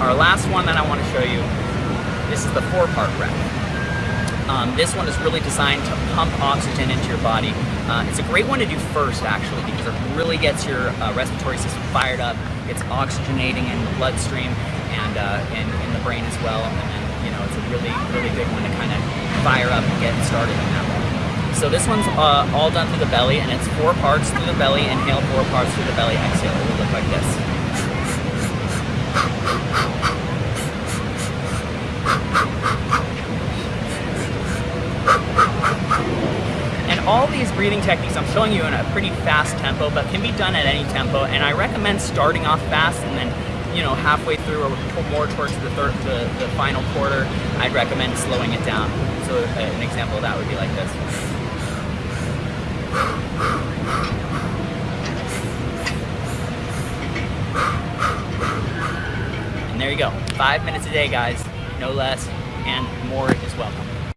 our last one that I want to show you, this is the four-part breath. Um, this one is really designed to pump oxygen into your body. Uh, it's a great one to do first, actually, because it really gets your uh, respiratory system fired up. It's oxygenating in the bloodstream and uh, in, in the brain as well. And then, you know, it's a really, really good one to kind of fire up and get started in that one. So this one's uh, all done through the belly, and it's four parts through the belly. Inhale, four parts through the belly. Exhale. It will look like this. And all these breathing techniques I'm showing you in a pretty fast tempo, but can be done at any tempo. And I recommend starting off fast and then, you know, halfway through or more towards the third, the, the final quarter, I'd recommend slowing it down. So uh, an example of that would be like this. And there you go. Five minutes a day, guys. No less, and more is welcome.